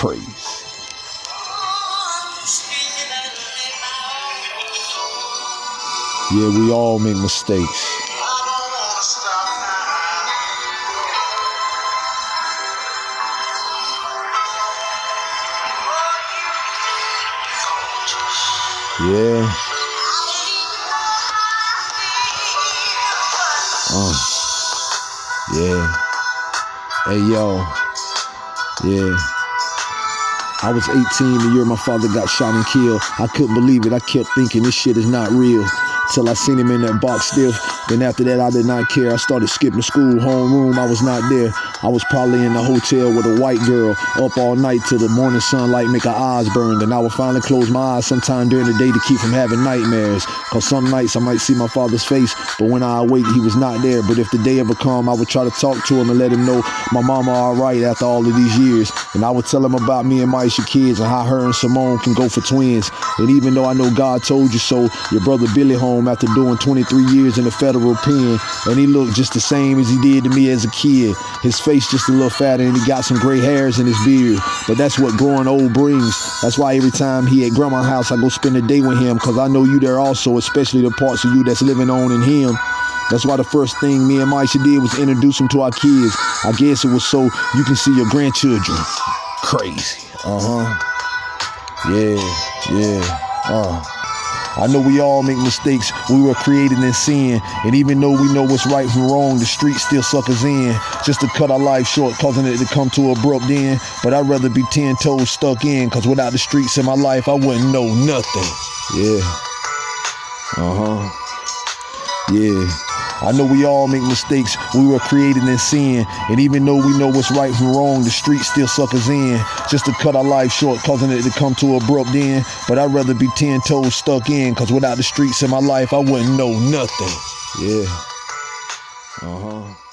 Crazy. Yeah, we all make mistakes. Yeah. Uh. Yeah. Hey yo. Yeah. I was 18 the year my father got shot and killed. I couldn't believe it. I kept thinking this shit is not real. Till I seen him in that box still. Then after that, I did not care. I started skipping school, homeroom. I was not there. I was probably in the hotel with a white girl, up all night till the morning sunlight make her eyes burn. Then I would finally close my eyes sometime during the day to keep from having nightmares. Cause some nights I might see my father's face, but when I awake, he was not there. But if the day ever come, I would try to talk to him and let him know my mama all right after all of these years. And I would tell him about me and Maisha kids and how her and Simone can go for twins. And even though I know God told you so, your brother Billy home after doing 23 years in the federal pen, and he looked just the same as he did to me as a kid. His face just a little fatter, and he got some gray hairs in his beard. But that's what growing old brings. That's why every time he at grandma's house, I go spend a day with him, because I know you there also, especially the parts of you that's living on in him. That's why the first thing me and Maisha did was introduce him to our kids. I guess it was so you can see your grandchildren. Crazy. Uh-huh. Yeah, yeah. Uh. I know we all make mistakes. We were created in sin. And even though we know what's right from wrong, the streets still suck us in. Just to cut our life short, causing it to come to abrupt end. But I'd rather be 10 toes stuck in, cause without the streets in my life, I wouldn't know nothing. Yeah. Uh-huh. Yeah. I know we all make mistakes. We were created in sin. And even though we know what's right from wrong, the streets still suck us in. Just to cut our life short, causing it to come to abrupt end. But I'd rather be 10 toes stuck in, cause without the streets in my life, I wouldn't know nothing. Yeah. Uh-huh.